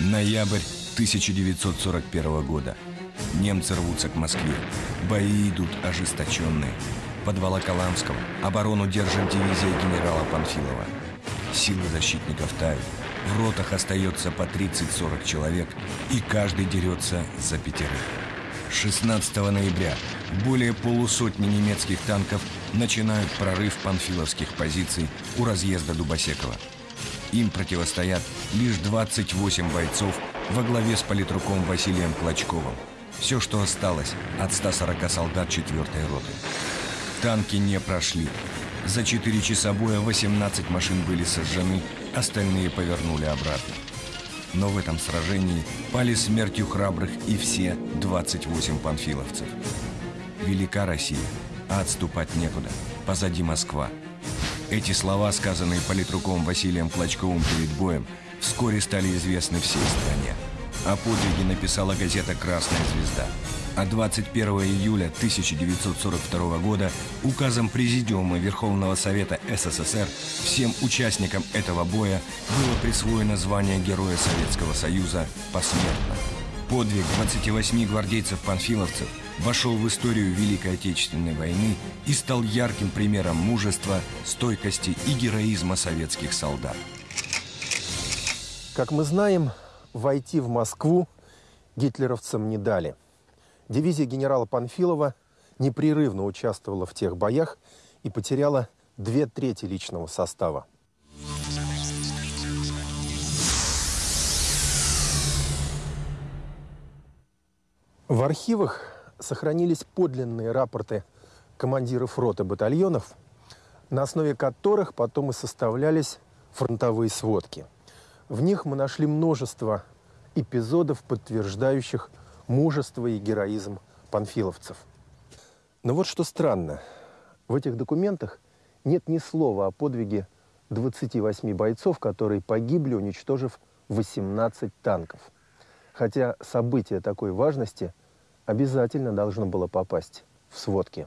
Ноябрь 1941 года. Немцы рвутся к Москве. Бои идут ожесточенные. Под Волоколамском оборону держит дивизия генерала Панфилова. Силы защитников тают. В ротах остается по 30-40 человек, и каждый дерется за пятерых. 16 ноября более полусотни немецких танков начинают прорыв панфиловских позиций у разъезда Дубосекова. Им противостоят лишь 28 бойцов во главе с политруком Василием Клочковым. Все, что осталось от 140 солдат 4-й роты. Танки не прошли. За 4 часа боя 18 машин были сожжены, остальные повернули обратно. Но в этом сражении пали смертью храбрых и все 28 панфиловцев. Велика Россия, а отступать некуда. Позади Москва. Эти слова, сказанные политруком Василием Клочковым перед боем, вскоре стали известны всей стране. О подвиге написала газета «Красная звезда». А 21 июля 1942 года указом Президиума Верховного Совета СССР всем участникам этого боя было присвоено звание Героя Советского Союза посмертно. Подвиг 28 гвардейцев-панфиловцев вошел в историю Великой Отечественной войны и стал ярким примером мужества, стойкости и героизма советских солдат. Как мы знаем, войти в Москву гитлеровцам не дали. Дивизия генерала Панфилова непрерывно участвовала в тех боях и потеряла две трети личного состава. В архивах сохранились подлинные рапорты командиров роты батальонов, на основе которых потом и составлялись фронтовые сводки – в них мы нашли множество эпизодов, подтверждающих мужество и героизм панфиловцев. Но вот что странно. В этих документах нет ни слова о подвиге 28 бойцов, которые погибли, уничтожив 18 танков. Хотя событие такой важности обязательно должно было попасть в сводки.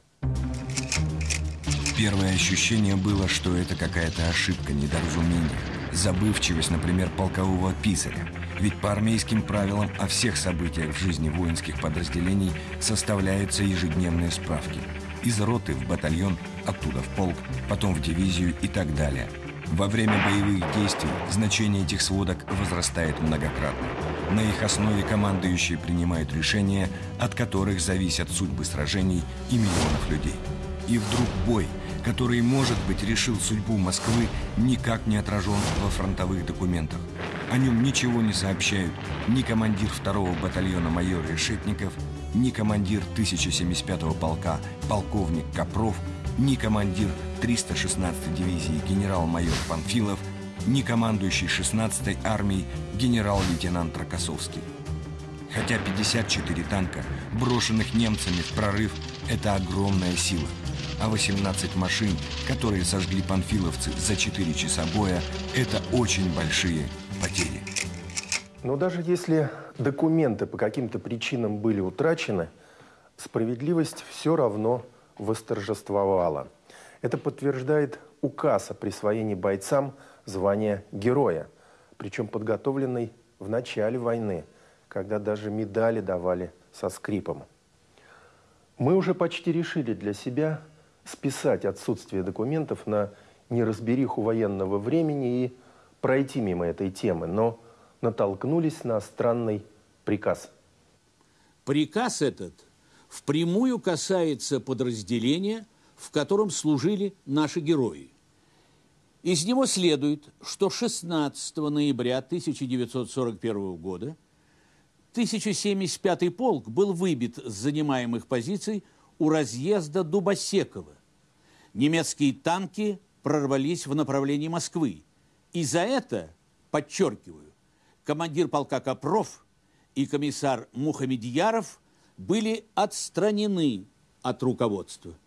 Первое ощущение было, что это какая-то ошибка, недоразумение забывчивость, например, полкового писаря. Ведь по армейским правилам о всех событиях в жизни воинских подразделений составляются ежедневные справки. Из роты в батальон, оттуда в полк, потом в дивизию и так далее. Во время боевых действий значение этих сводок возрастает многократно. На их основе командующие принимают решения, от которых зависят судьбы сражений и миллионов людей. И вдруг бой – который, может быть, решил судьбу Москвы, никак не отражен во фронтовых документах. О нем ничего не сообщают ни командир второго батальона майор Решетников, ни командир 1075-го полка полковник Копров, ни командир 316-й дивизии генерал-майор Панфилов, ни командующий 16-й армией генерал-лейтенант Рокоссовский. Хотя 54 танка, брошенных немцами в прорыв, это огромная сила – а 18 машин, которые сожгли панфиловцы за 4 часа боя, это очень большие потери. Но даже если документы по каким-то причинам были утрачены, справедливость все равно восторжествовала. Это подтверждает указ о присвоении бойцам звания героя, причем подготовленный в начале войны, когда даже медали давали со скрипом. Мы уже почти решили для себя, списать отсутствие документов на неразбериху военного времени и пройти мимо этой темы, но натолкнулись на странный приказ. Приказ этот впрямую касается подразделения, в котором служили наши герои. Из него следует, что 16 ноября 1941 года 1075 полк был выбит с занимаемых позиций у разъезда Дубосекова. Немецкие танки прорвались в направлении Москвы. И за это, подчеркиваю, командир полка Копров и комиссар Мухамедьяров были отстранены от руководства.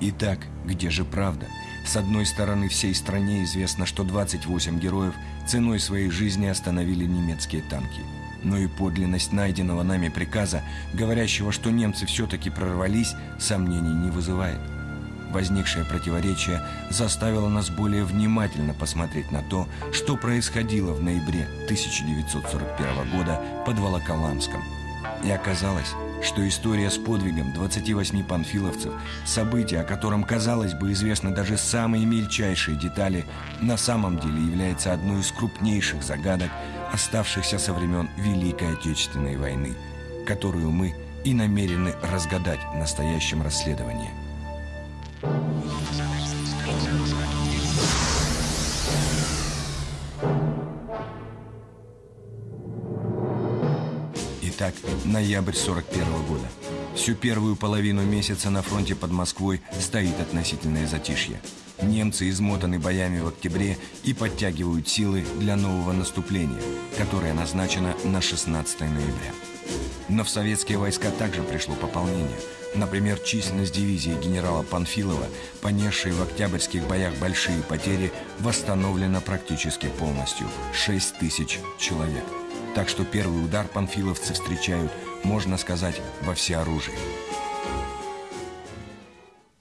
Итак, где же правда? С одной стороны, всей стране известно, что 28 героев ценой своей жизни остановили немецкие танки – но и подлинность найденного нами приказа, говорящего, что немцы все-таки прорвались, сомнений не вызывает. возникшее противоречие заставило нас более внимательно посмотреть на то, что происходило в ноябре 1941 года под Волоколамском. И оказалось, что история с подвигом 28 панфиловцев, событие, о котором, казалось бы, известны даже самые мельчайшие детали, на самом деле является одной из крупнейших загадок, оставшихся со времен Великой Отечественной войны, которую мы и намерены разгадать в настоящем расследовании. Итак, ноябрь 41 года. Всю первую половину месяца на фронте под Москвой стоит относительное затишье. Немцы измотаны боями в октябре и подтягивают силы для нового наступления, которое назначено на 16 ноября. Но в советские войска также пришло пополнение. Например, численность дивизии генерала Панфилова, понесшей в октябрьских боях большие потери, восстановлена практически полностью – 6 тысяч человек – так что первый удар панфиловцы встречают, можно сказать, во всеоружии.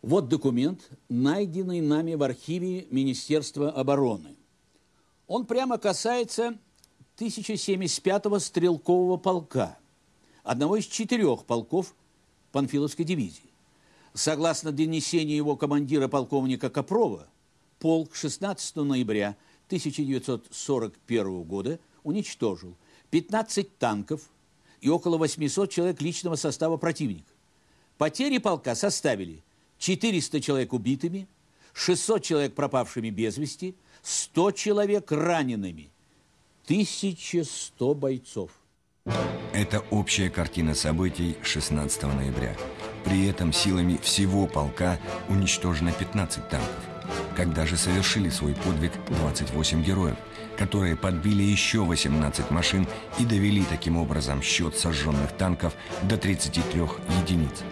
Вот документ, найденный нами в архиве Министерства обороны. Он прямо касается 1075-го стрелкового полка, одного из четырех полков Панфиловской дивизии. Согласно донесению его командира полковника Копрова, полк 16 ноября 1941 года уничтожил 15 танков и около 800 человек личного состава противника. Потери полка составили 400 человек убитыми, 600 человек пропавшими без вести, 100 человек ранеными, 1100 бойцов. Это общая картина событий 16 ноября. При этом силами всего полка уничтожено 15 танков. Когда же совершили свой подвиг 28 героев – которые подбили еще 18 машин и довели таким образом счет сожженных танков до 33 единиц.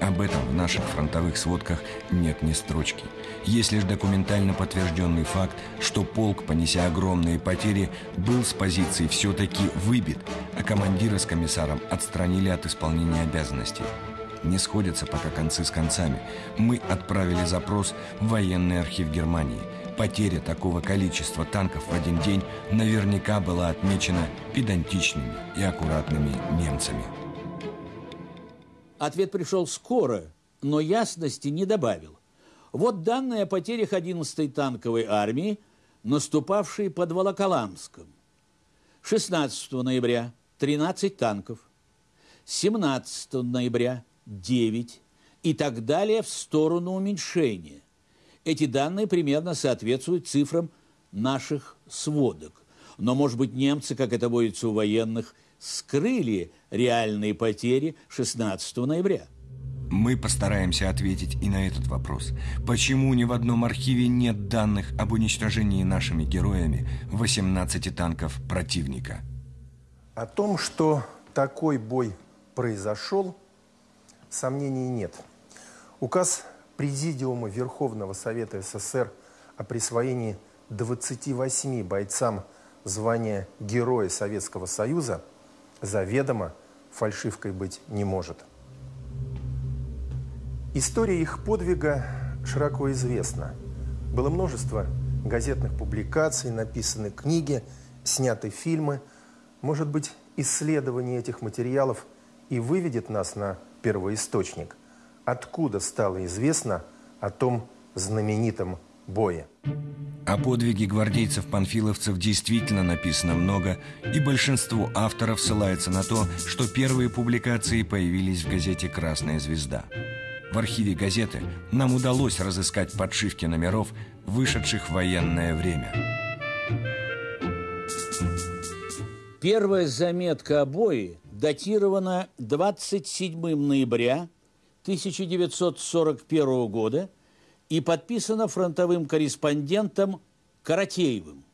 Об этом в наших фронтовых сводках нет ни строчки. Есть лишь документально подтвержденный факт, что полк, понеся огромные потери, был с позиции все-таки выбит, а командира с комиссаром отстранили от исполнения обязанностей. Не сходятся пока концы с концами. Мы отправили запрос в военный архив Германии – Потеря такого количества танков в один день наверняка была отмечена педантичными и аккуратными немцами. Ответ пришел скоро, но ясности не добавил. Вот данные о потерях 11-й танковой армии, наступавшей под Волоколамском. 16 ноября 13 танков, 17 ноября 9 и так далее в сторону уменьшения – эти данные примерно соответствуют цифрам наших сводок. Но, может быть, немцы, как это водится у военных, скрыли реальные потери 16 ноября. Мы постараемся ответить и на этот вопрос. Почему ни в одном архиве нет данных об уничтожении нашими героями 18 танков противника? О том, что такой бой произошел, сомнений нет. Указ Президиума Верховного Совета СССР о присвоении 28 бойцам звания Героя Советского Союза заведомо фальшивкой быть не может. История их подвига широко известна. Было множество газетных публикаций, написаны книги, сняты фильмы. Может быть, исследование этих материалов и выведет нас на первоисточник откуда стало известно о том знаменитом бое. О подвиге гвардейцев-панфиловцев действительно написано много, и большинство авторов ссылается на то, что первые публикации появились в газете «Красная звезда». В архиве газеты нам удалось разыскать подшивки номеров, вышедших в военное время. Первая заметка о бое датирована 27 ноября 1941 года и подписано фронтовым корреспондентом Каратеевым.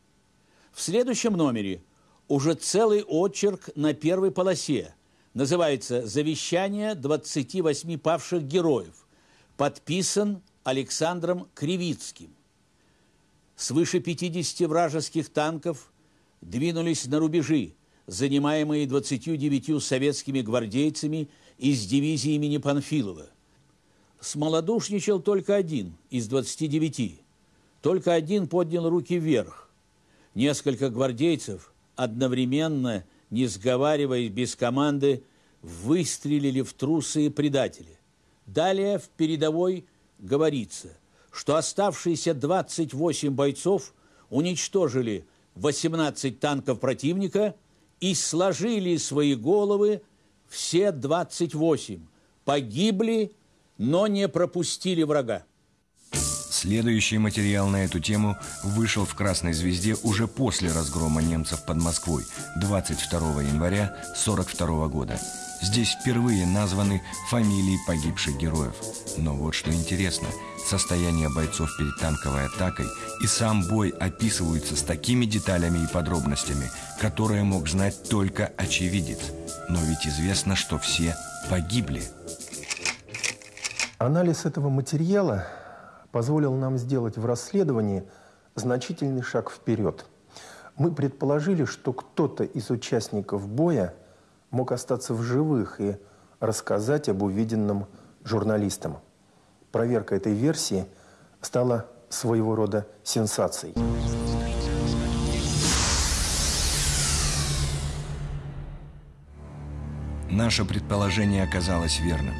В следующем номере уже целый очерк на первой полосе. Называется «Завещание 28 павших героев». Подписан Александром Кривицким. Свыше 50 вражеских танков двинулись на рубежи, занимаемые 29 советскими гвардейцами из дивизии имени Панфилова. смолодушничал только один из 29. Только один поднял руки вверх. Несколько гвардейцев одновременно, не сговариваясь без команды, выстрелили в трусы предатели. Далее в передовой говорится, что оставшиеся 28 бойцов уничтожили 18 танков противника и сложили свои головы все 28. Погибли, но не пропустили врага. Следующий материал на эту тему вышел в «Красной звезде» уже после разгрома немцев под Москвой 22 января 1942 года. Здесь впервые названы фамилии погибших героев. Но вот что интересно, состояние бойцов перед танковой атакой и сам бой описываются с такими деталями и подробностями, которые мог знать только очевидец. Но ведь известно, что все погибли. Анализ этого материала позволил нам сделать в расследовании значительный шаг вперед. Мы предположили, что кто-то из участников боя – мог остаться в живых и рассказать об увиденном журналистам. Проверка этой версии стала своего рода сенсацией. Наше предположение оказалось верным.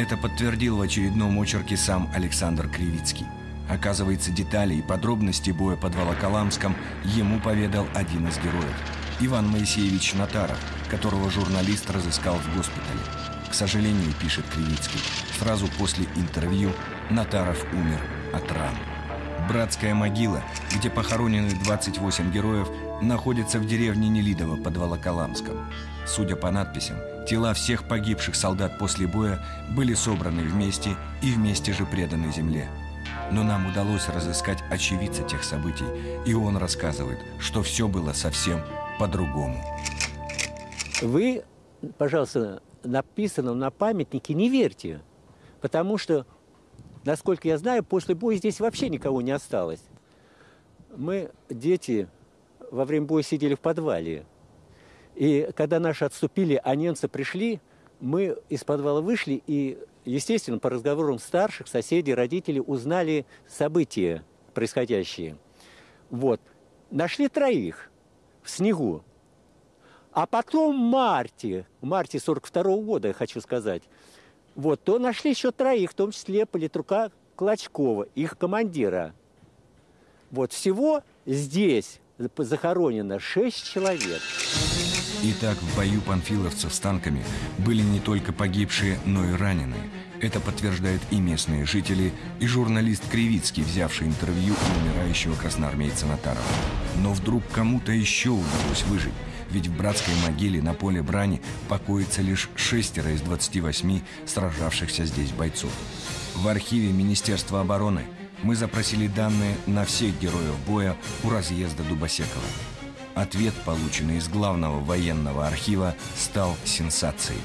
Это подтвердил в очередном очерке сам Александр Кривицкий. Оказывается, детали и подробности боя под Волоколамском ему поведал один из героев – Иван Моисеевич Натаров, которого журналист разыскал в госпитале. К сожалению, пишет Кривицкий, сразу после интервью Натаров умер от ран. Братская могила, где похоронены 28 героев, находится в деревне Нелидово под Волоколамском. Судя по надписям, тела всех погибших солдат после боя были собраны вместе и вместе же преданы земле. Но нам удалось разыскать очевидца тех событий, и он рассказывает, что все было совсем по-другому. Вы, пожалуйста, написанному на памятнике не верьте, потому что, насколько я знаю, после боя здесь вообще никого не осталось. Мы, дети, во время боя сидели в подвале. И когда наши отступили, а немцы пришли, мы из подвала вышли и, естественно, по разговорам старших, соседей, родителей узнали события происходящие. Вот. Нашли троих в снегу. А потом в марте, в марте 42 -го года, я хочу сказать, вот, то нашли еще троих, в том числе политрука Клочкова, их командира. Вот всего здесь захоронено шесть человек. Итак, в бою панфиловцев с танками были не только погибшие, но и раненые. Это подтверждают и местные жители, и журналист Кривицкий, взявший интервью у умирающего красноармейца Натарова. Но вдруг кому-то еще удалось выжить. Ведь в братской могиле на поле брани покоится лишь шестеро из 28 сражавшихся здесь бойцов. В архиве Министерства обороны мы запросили данные на всех героев боя у разъезда Дубосекова. Ответ, полученный из главного военного архива, стал сенсацией.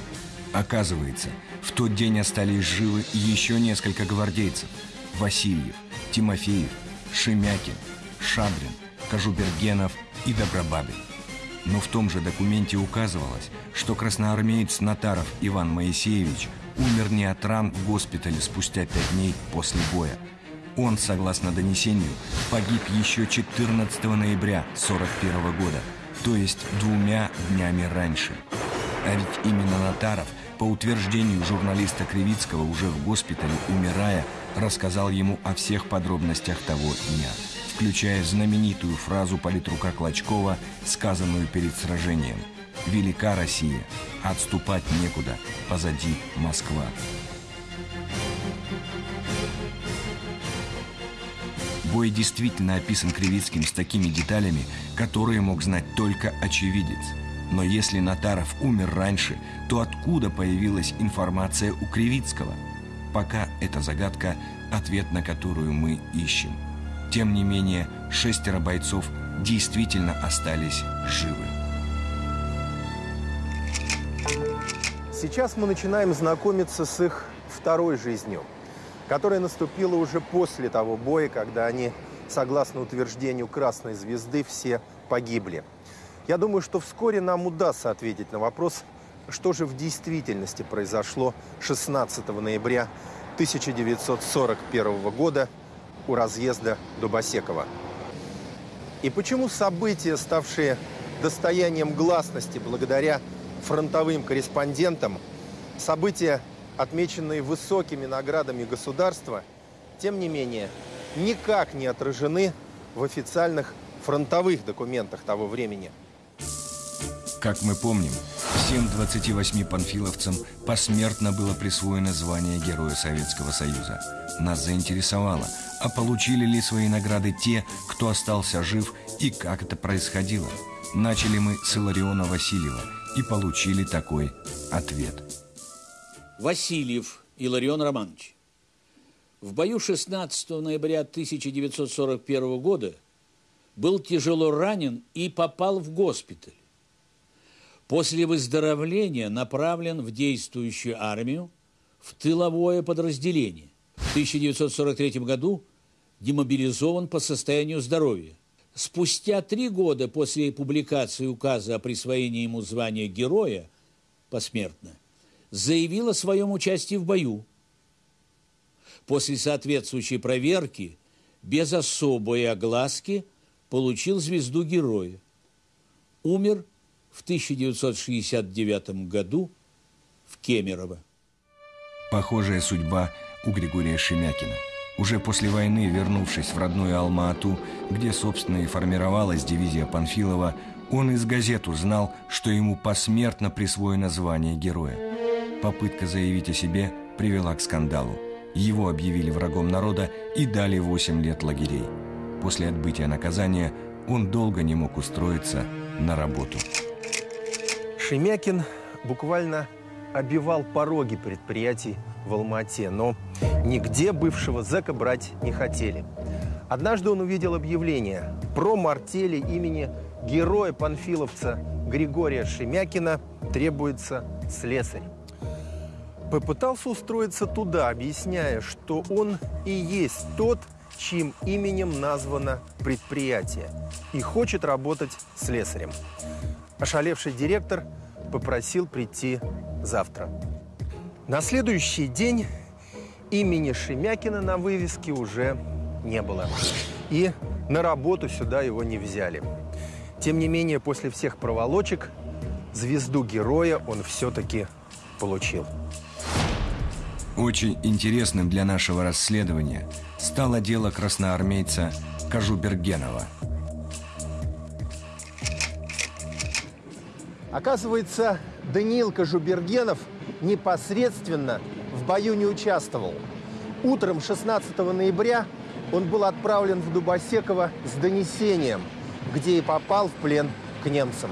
Оказывается, в тот день остались живы еще несколько гвардейцев. Васильев, Тимофеев, Шемякин, Шадрин, Кожубергенов и Добробабин. Но в том же документе указывалось, что красноармеец Натаров Иван Моисеевич умер не от ран в госпитале спустя пять дней после боя, он, согласно донесению, погиб еще 14 ноября 1941 года, то есть двумя днями раньше. А ведь именно Натаров, по утверждению журналиста Кривицкого, уже в госпитале, умирая, рассказал ему о всех подробностях того дня, включая знаменитую фразу политрука Клочкова, сказанную перед сражением «Велика Россия, отступать некуда, позади Москва». Бой действительно описан Кривицким с такими деталями, которые мог знать только очевидец. Но если Натаров умер раньше, то откуда появилась информация у Кривицкого? Пока это загадка, ответ на которую мы ищем. Тем не менее, шестеро бойцов действительно остались живы. Сейчас мы начинаем знакомиться с их второй жизнью – которая наступила уже после того боя, когда они, согласно утверждению Красной Звезды, все погибли. Я думаю, что вскоре нам удастся ответить на вопрос, что же в действительности произошло 16 ноября 1941 года у разъезда Дубосекова. И почему события, ставшие достоянием гласности благодаря фронтовым корреспондентам, события, отмеченные высокими наградами государства, тем не менее, никак не отражены в официальных фронтовых документах того времени. Как мы помним, всем 28 панфиловцам посмертно было присвоено звание Героя Советского Союза. Нас заинтересовало, а получили ли свои награды те, кто остался жив и как это происходило. Начали мы с Илариона Васильева и получили такой ответ. Васильев Иларион Романович. В бою 16 ноября 1941 года был тяжело ранен и попал в госпиталь. После выздоровления направлен в действующую армию в тыловое подразделение. В 1943 году демобилизован по состоянию здоровья. Спустя три года после публикации указа о присвоении ему звания героя посмертно заявил о своем участии в бою. После соответствующей проверки без особой огласки получил звезду героя. Умер в 1969 году в Кемерово. Похожая судьба у Григория Шемякина. Уже после войны, вернувшись в родную Алма-Ату, где, собственно, и формировалась дивизия Панфилова, он из газет узнал, что ему посмертно присвоено звание героя. Попытка заявить о себе привела к скандалу. Его объявили врагом народа и дали 8 лет лагерей. После отбытия наказания он долго не мог устроиться на работу. Шемякин буквально обивал пороги предприятий в Алмате, но нигде бывшего зэка брать не хотели. Однажды он увидел объявление про мартели имени героя панфиловца Григория Шемякина требуется слесарь. Попытался устроиться туда, объясняя, что он и есть тот, чьим именем названо предприятие, и хочет работать слесарем. Ошалевший директор попросил прийти завтра. На следующий день имени Шемякина на вывеске уже не было. И на работу сюда его не взяли. Тем не менее, после всех проволочек звезду героя он все-таки получил. Очень интересным для нашего расследования стало дело красноармейца Кажубергенова – Оказывается, Даниил Кожубергенов непосредственно в бою не участвовал. Утром 16 ноября он был отправлен в Дубосеково с донесением, где и попал в плен к немцам.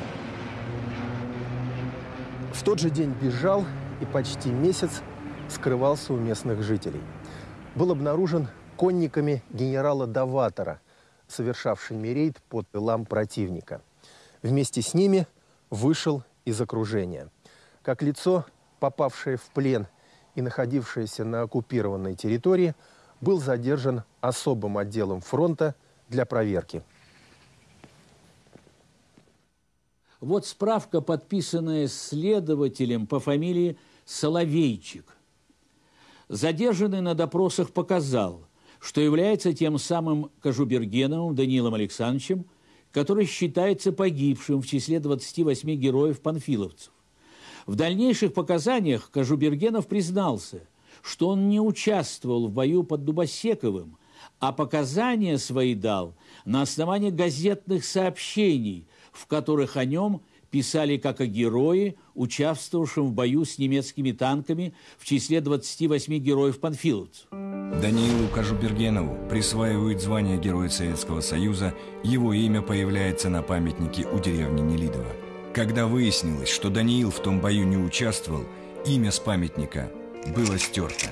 В тот же день бежал и почти месяц скрывался у местных жителей. Был обнаружен конниками генерала Даватора, совершавшими рейд под тылам противника. Вместе с ними – вышел из окружения. Как лицо, попавшее в плен и находившееся на оккупированной территории, был задержан особым отделом фронта для проверки. Вот справка, подписанная следователем по фамилии Соловейчик. Задержанный на допросах показал, что является тем самым Кожубергеновым Данилом Александровичем, который считается погибшим в числе 28 героев-панфиловцев. В дальнейших показаниях Кожубергенов признался, что он не участвовал в бою под Дубосековым, а показания свои дал на основании газетных сообщений, в которых о нем писали как о герое, участвовавшем в бою с немецкими танками в числе 28 героев-панфиловцев. Даниилу Кажубергенову присваивают звание Героя Советского Союза, его имя появляется на памятнике у деревни Нелидово. Когда выяснилось, что Даниил в том бою не участвовал, имя с памятника было стерто.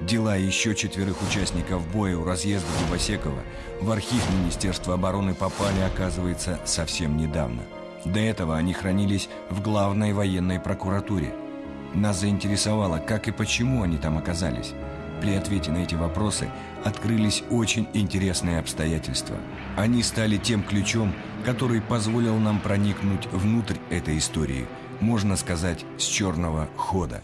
Дела еще четверых участников боя у разъезда Дубосекова в архив Министерства обороны попали, оказывается, совсем недавно. До этого они хранились в главной военной прокуратуре. Нас заинтересовало, как и почему они там оказались. При ответе на эти вопросы открылись очень интересные обстоятельства. Они стали тем ключом, который позволил нам проникнуть внутрь этой истории, можно сказать, с черного хода.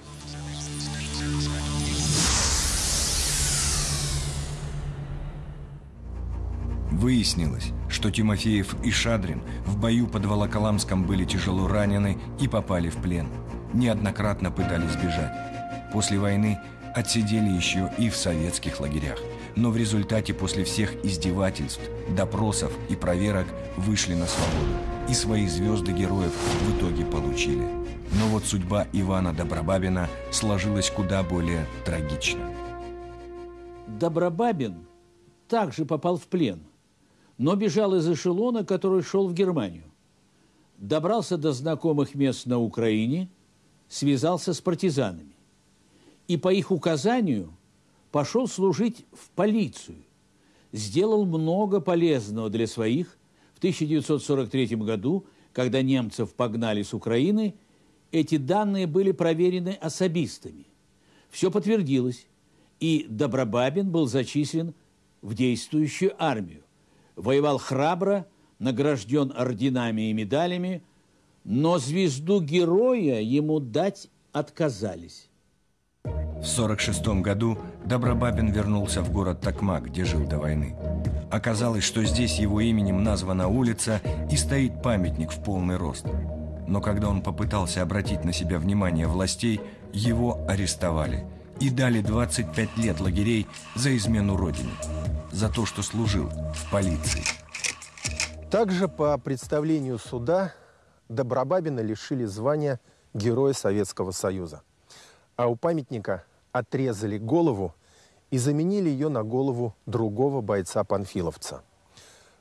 Выяснилось, что Тимофеев и Шадрин в бою под Волоколамском были тяжело ранены и попали в плен. Неоднократно пытались бежать. После войны отсидели еще и в советских лагерях. Но в результате после всех издевательств, допросов и проверок вышли на свободу. И свои звезды героев в итоге получили. Но вот судьба Ивана Добробабина сложилась куда более трагично. Добробабин также попал в плен, но бежал из эшелона, который шел в Германию. Добрался до знакомых мест на Украине, связался с партизанами. И по их указанию пошел служить в полицию. Сделал много полезного для своих. В 1943 году, когда немцев погнали с Украины, эти данные были проверены особистами. Все подтвердилось и Добробабин был зачислен в действующую армию. Воевал храбро, награжден орденами и медалями, но звезду героя ему дать отказались. В 1946 году Добробабин вернулся в город Токмак, где жил до войны. Оказалось, что здесь его именем названа улица и стоит памятник в полный рост. Но когда он попытался обратить на себя внимание властей, его арестовали – и дали 25 лет лагерей за измену Родине, за то, что служил в полиции. Также по представлению суда Добробабина лишили звания Героя Советского Союза. А у памятника отрезали голову и заменили ее на голову другого бойца-панфиловца.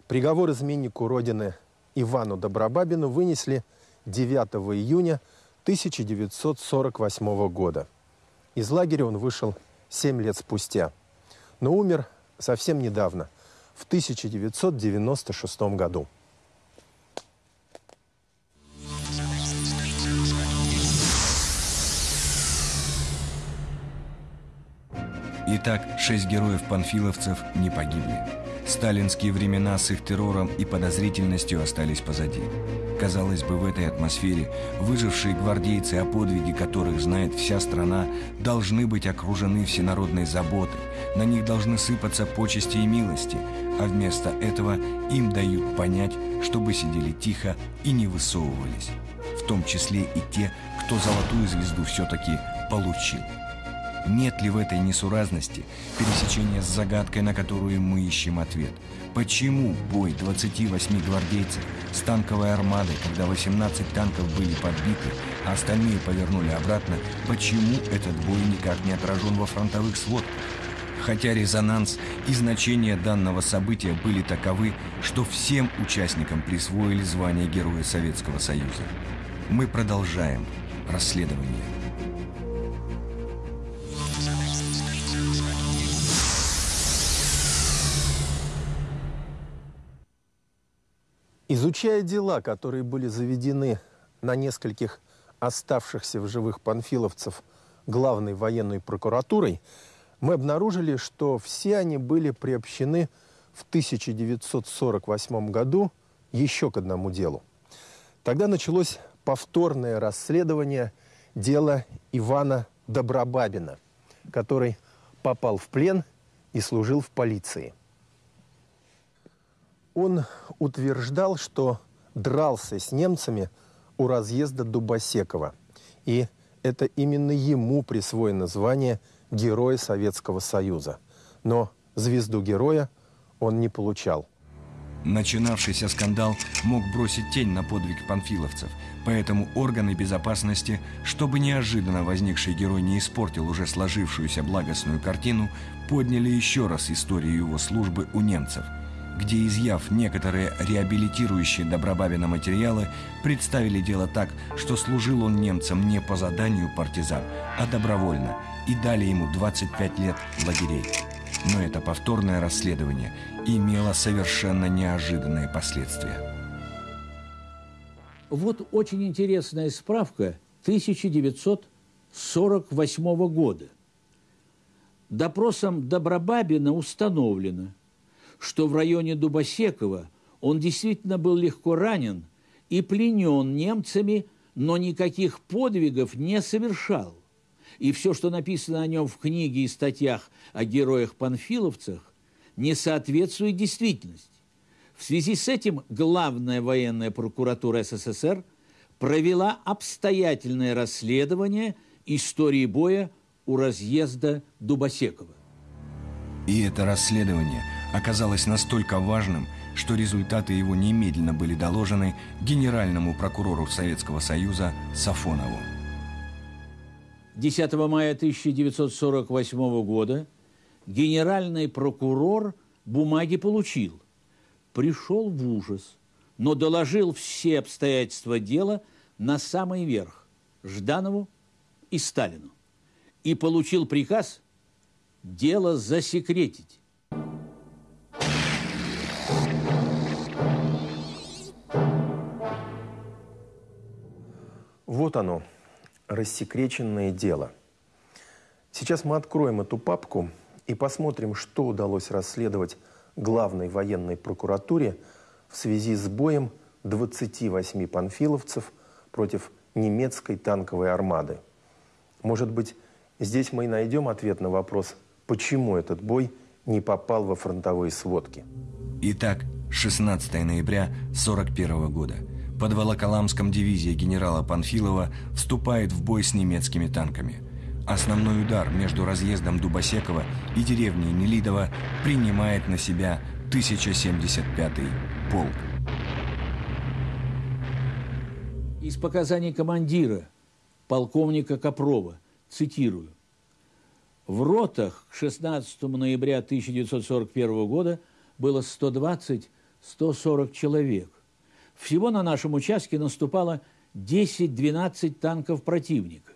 Приговор изменнику Родины Ивану Добробабину вынесли 9 июня 1948 года. Из лагеря он вышел 7 лет спустя, но умер совсем недавно, в 1996 году. Итак, шесть героев-панфиловцев не погибли. Сталинские времена с их террором и подозрительностью остались позади. Казалось бы, в этой атмосфере выжившие гвардейцы, о подвиге которых знает вся страна, должны быть окружены всенародной заботой, на них должны сыпаться почести и милости, а вместо этого им дают понять, чтобы сидели тихо и не высовывались. В том числе и те, кто золотую звезду все-таки получил. Нет ли в этой несуразности пересечения с загадкой, на которую мы ищем ответ? Почему бой 28 гвардейцев с танковой армадой, когда 18 танков были подбиты, а остальные повернули обратно, почему этот бой никак не отражен во фронтовых сводках? Хотя резонанс и значение данного события были таковы, что всем участникам присвоили звание Героя Советского Союза. Мы продолжаем расследование. Изучая дела, которые были заведены на нескольких оставшихся в живых панфиловцев главной военной прокуратурой, мы обнаружили, что все они были приобщены в 1948 году еще к одному делу. Тогда началось повторное расследование дела Ивана Добробабина, который попал в плен и служил в полиции – он утверждал, что дрался с немцами у разъезда Дубосекова. И это именно ему присвоено звание Героя Советского Союза. Но звезду героя он не получал. Начинавшийся скандал мог бросить тень на подвиг панфиловцев, поэтому органы безопасности, чтобы неожиданно возникший герой не испортил уже сложившуюся благостную картину, подняли еще раз историю его службы у немцев – где, изъяв некоторые реабилитирующие Добробабина материалы, представили дело так, что служил он немцам не по заданию партизан, а добровольно, и дали ему 25 лет лагерей. Но это повторное расследование имело совершенно неожиданные последствия. Вот очень интересная справка 1948 года. Допросом Добробабина установлено – что в районе Дубосекова он действительно был легко ранен и пленен немцами, но никаких подвигов не совершал. И все, что написано о нем в книге и статьях о героях-панфиловцах, не соответствует действительности. В связи с этим главная военная прокуратура СССР провела обстоятельное расследование истории боя у разъезда Дубосекова. И это расследование оказалось настолько важным, что результаты его немедленно были доложены генеральному прокурору Советского Союза Сафонову. 10 мая 1948 года генеральный прокурор бумаги получил, пришел в ужас, но доложил все обстоятельства дела на самый верх Жданову и Сталину и получил приказ дело засекретить. Вот оно, рассекреченное дело. Сейчас мы откроем эту папку и посмотрим, что удалось расследовать главной военной прокуратуре в связи с боем 28 панфиловцев против немецкой танковой армады. Может быть, здесь мы и найдем ответ на вопрос, почему этот бой не попал во фронтовые сводки. Итак, 16 ноября 1941 года – под Волоколамском дивизия генерала Панфилова вступает в бой с немецкими танками. Основной удар между разъездом Дубосекова и деревней Нелидово принимает на себя 1075-й полк. Из показаний командира, полковника Копрова, цитирую. В ротах к 16 ноября 1941 года было 120-140 человек. Всего на нашем участке наступало 10-12 танков противника.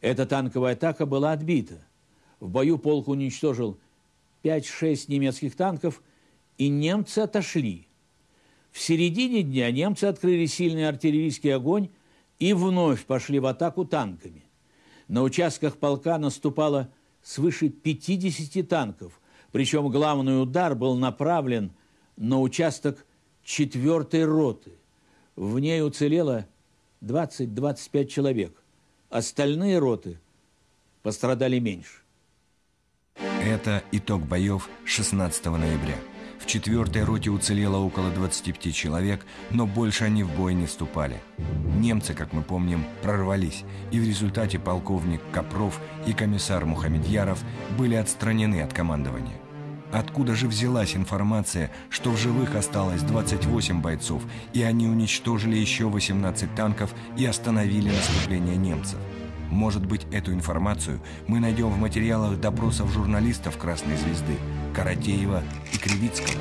Эта танковая атака была отбита. В бою полк уничтожил 5-6 немецких танков, и немцы отошли. В середине дня немцы открыли сильный артиллерийский огонь и вновь пошли в атаку танками. На участках полка наступало свыше 50 танков, причем главный удар был направлен на участок четвертой роты. В ней уцелело 20-25 человек. Остальные роты пострадали меньше. Это итог боев 16 ноября. В четвертой роте уцелело около 25 человек, но больше они в бой не вступали. Немцы, как мы помним, прорвались, и в результате полковник Копров и комиссар Мухамедьяров были отстранены от командования. Откуда же взялась информация, что в живых осталось 28 бойцов, и они уничтожили еще 18 танков и остановили наступление немцев? Может быть, эту информацию мы найдем в материалах допросов журналистов «Красной звезды» Каратеева и Кривицкого.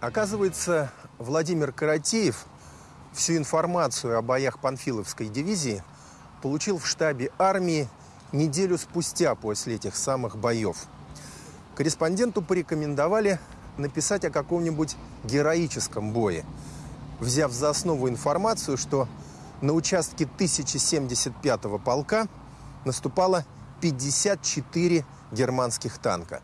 Оказывается, Владимир Каратеев всю информацию о боях Панфиловской дивизии получил в штабе армии неделю спустя после этих самых боев. Корреспонденту порекомендовали написать о каком-нибудь героическом бое, взяв за основу информацию, что на участке 1075-го полка наступало 54 германских танка.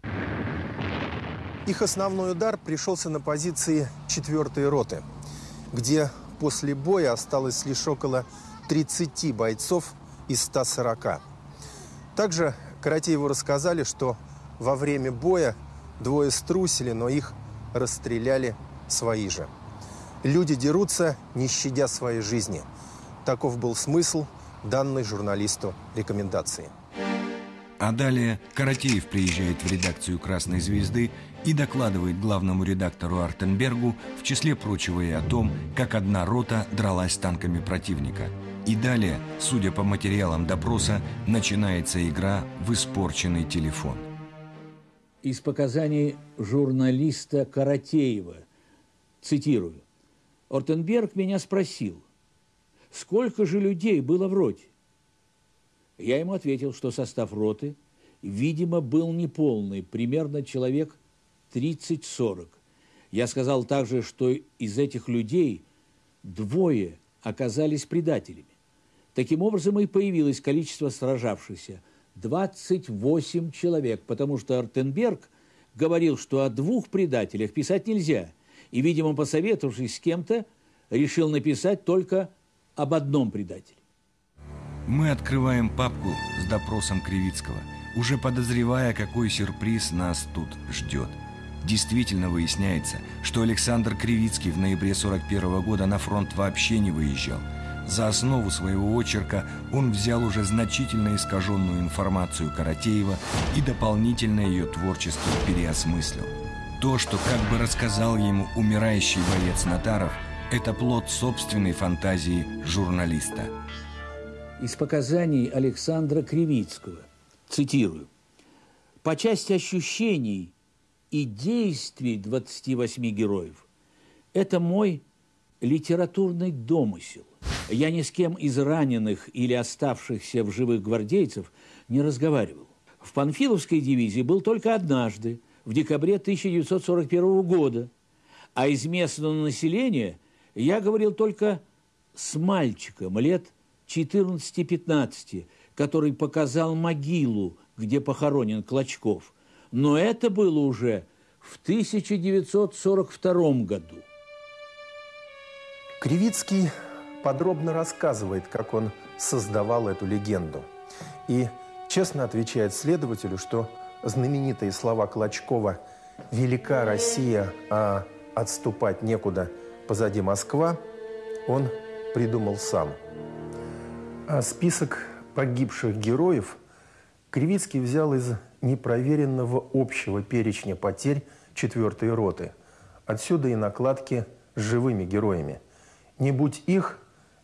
Их основной удар пришелся на позиции 4-й роты, где после боя осталось лишь около 30 бойцов из 140. Также Каратееву рассказали, что во время боя двое струсили, но их расстреляли свои же. Люди дерутся, не щадя своей жизни. Таков был смысл данной журналисту рекомендации. А далее Каратеев приезжает в редакцию «Красной звезды» и докладывает главному редактору Артенбергу, в числе прочего и о том, как одна рота дралась танками противника – и далее, судя по материалам допроса, начинается игра в испорченный телефон. Из показаний журналиста Каратеева, цитирую, Ортенберг меня спросил, сколько же людей было в роте? Я ему ответил, что состав роты, видимо, был неполный, примерно человек 30-40. Я сказал также, что из этих людей двое оказались предателями. Таким образом и появилось количество сражавшихся – 28 человек, потому что Артенберг говорил, что о двух предателях писать нельзя, и, видимо, посоветовавшись с кем-то, решил написать только об одном предателе. Мы открываем папку с допросом Кривицкого, уже подозревая, какой сюрприз нас тут ждет. Действительно выясняется, что Александр Кривицкий в ноябре 41 года на фронт вообще не выезжал. За основу своего очерка он взял уже значительно искаженную информацию Каратеева и дополнительно ее творчество переосмыслил. То, что как бы рассказал ему умирающий боец Натаров, это плод собственной фантазии журналиста. Из показаний Александра Кривицкого, цитирую, «По части ощущений и действий 28 героев это мой литературный домысел. Я ни с кем из раненых или оставшихся в живых гвардейцев не разговаривал. В Панфиловской дивизии был только однажды, в декабре 1941 года, а из местного населения я говорил только с мальчиком лет 14-15, который показал могилу, где похоронен Клочков – но это было уже в 1942 году. Кривицкий подробно рассказывает, как он создавал эту легенду. И честно отвечает следователю, что знаменитые слова Клочкова «Велика Россия, а отступать некуда, позади Москва» он придумал сам. А список погибших героев Кривицкий взял из непроверенного общего перечня потерь четвертой роты. Отсюда и накладки с живыми героями. Не будь их,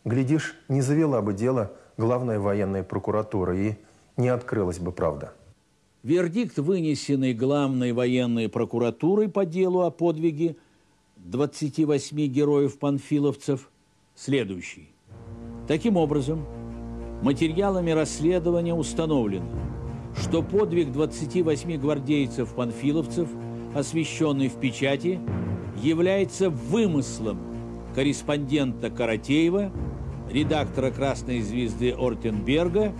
глядишь, не завела бы дело главная военная прокуратура и не открылась бы правда. Вердикт, вынесенный главной военной прокуратурой по делу о подвиге 28 героев-панфиловцев, следующий. Таким образом, материалами расследования установлено – что подвиг 28 гвардейцев-панфиловцев, освещенный в печати, является вымыслом корреспондента Каратеева, редактора «Красной звезды» Ортенберга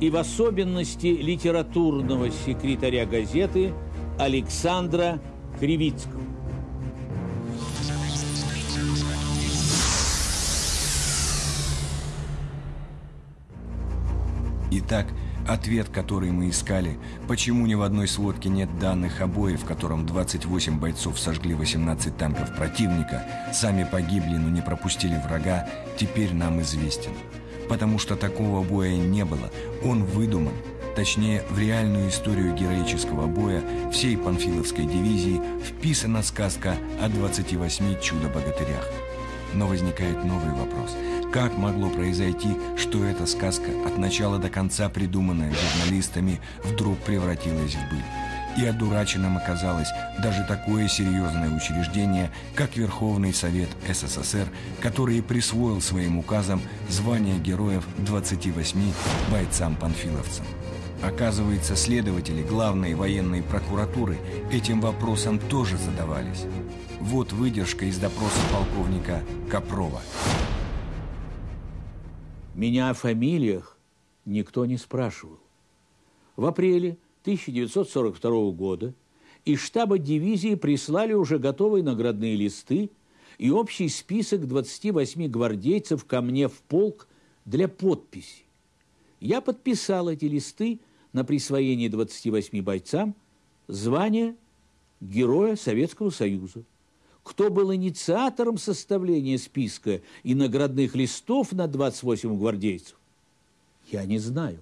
и в особенности литературного секретаря газеты Александра Кривицкого. Итак, Ответ, который мы искали, почему ни в одной сводке нет данных о бое, в котором 28 бойцов сожгли 18 танков противника, сами погибли, но не пропустили врага, теперь нам известен. Потому что такого боя не было, он выдуман. Точнее, в реальную историю героического боя всей Панфиловской дивизии вписана сказка о 28 чудо-богатырях. Но возникает новый вопрос – как могло произойти, что эта сказка, от начала до конца придуманная журналистами, вдруг превратилась в быль? И одураченным оказалось даже такое серьезное учреждение, как Верховный Совет СССР, который присвоил своим указом звание героев 28 бойцам-панфиловцам. Оказывается, следователи главной военной прокуратуры этим вопросом тоже задавались. Вот выдержка из допроса полковника Копрова. Меня о фамилиях никто не спрашивал. В апреле 1942 года из штаба дивизии прислали уже готовые наградные листы и общий список 28 гвардейцев ко мне в полк для подписи. Я подписал эти листы на присвоение 28 бойцам звания Героя Советского Союза кто был инициатором составления списка и наградных листов на 28 гвардейцев, я не знаю.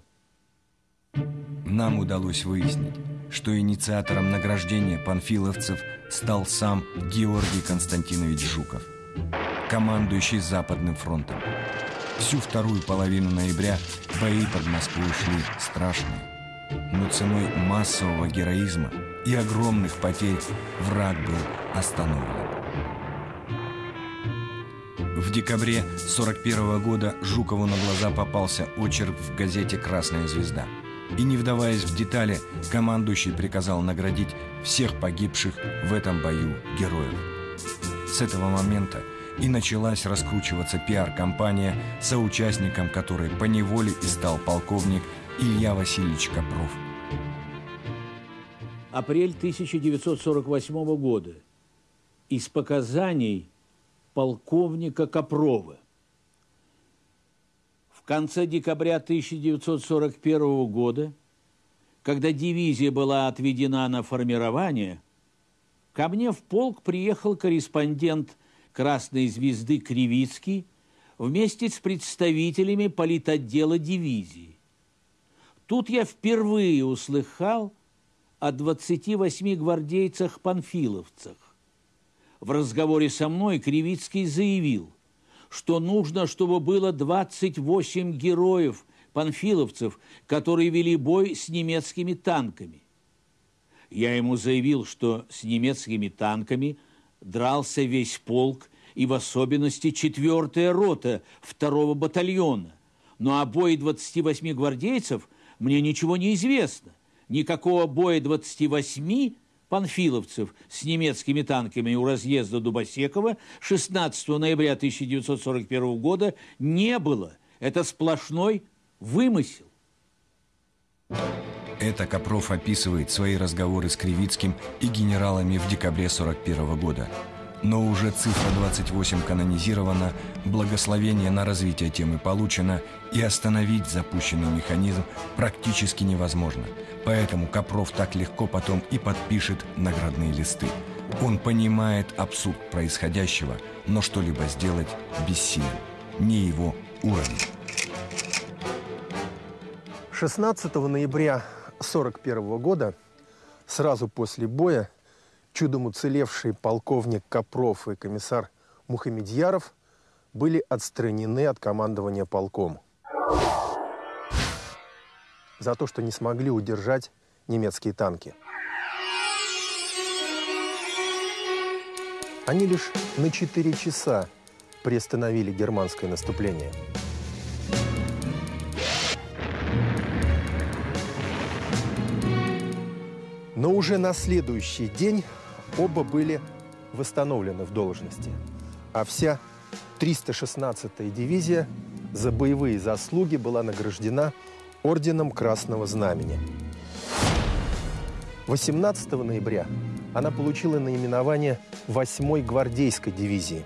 Нам удалось выяснить, что инициатором награждения панфиловцев стал сам Георгий Константинович Жуков, командующий Западным фронтом. Всю вторую половину ноября бои под Москвой шли страшные, но ценой массового героизма и огромных потерь враг был остановлен. В декабре 41 года Жукову на глаза попался очерк в газете «Красная звезда». И не вдаваясь в детали, командующий приказал наградить всех погибших в этом бою героев. С этого момента и началась раскручиваться пиар-компания, соучастником которой поневоле и стал полковник Илья Васильевич Копров. Апрель 1948 года. Из показаний полковника Копрова. В конце декабря 1941 года, когда дивизия была отведена на формирование, ко мне в полк приехал корреспондент «Красной звезды» Кривицкий вместе с представителями политотдела дивизии. Тут я впервые услыхал о 28 гвардейцах-панфиловцах. В разговоре со мной Кривицкий заявил, что нужно, чтобы было 28 героев панфиловцев, которые вели бой с немецкими танками. Я ему заявил, что с немецкими танками дрался весь полк и в особенности четвертая рота второго батальона. Но о бое 28 гвардейцев мне ничего не известно. Никакого боя 28 панфиловцев с немецкими танками у разъезда Дубосекова 16 ноября 1941 года не было. Это сплошной вымысел. Это Копров описывает свои разговоры с Кривицким и генералами в декабре 41 года. Но уже цифра 28 канонизирована, благословение на развитие темы получено, и остановить запущенный механизм практически невозможно. Поэтому Копров так легко потом и подпишет наградные листы. Он понимает абсурд происходящего, но что-либо сделать бессилен. Не его уровень. 16 ноября 1941 года, сразу после боя, чудом уцелевшие полковник Копров и комиссар Мухамедьяров были отстранены от командования полком за то, что не смогли удержать немецкие танки. Они лишь на 4 часа приостановили германское наступление – Но уже на следующий день оба были восстановлены в должности. А вся 316-я дивизия за боевые заслуги была награждена Орденом Красного Знамени. 18 ноября она получила наименование 8-й гвардейской дивизии.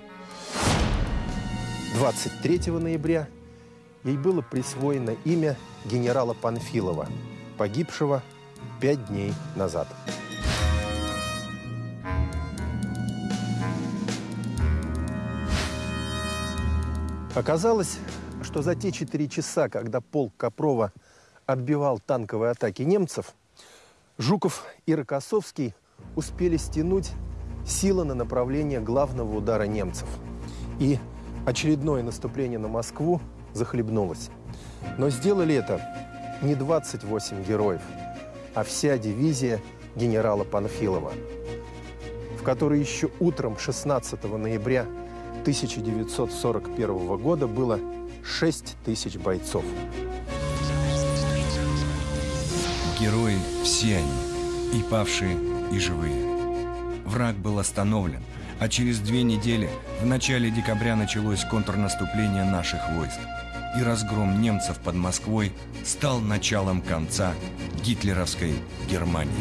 23 ноября ей было присвоено имя генерала Панфилова, погибшего пять дней назад. Оказалось, что за те четыре часа, когда полк Копрова отбивал танковые атаки немцев, Жуков и Рокоссовский успели стянуть силы на направление главного удара немцев. И очередное наступление на Москву захлебнулось. Но сделали это не 28 героев – а вся дивизия генерала Панфилова, в которой еще утром 16 ноября 1941 года было 6 тысяч бойцов. Герои все они, и павшие, и живые. Враг был остановлен, а через две недели, в начале декабря, началось контрнаступление наших войск и разгром немцев под Москвой стал началом конца гитлеровской Германии.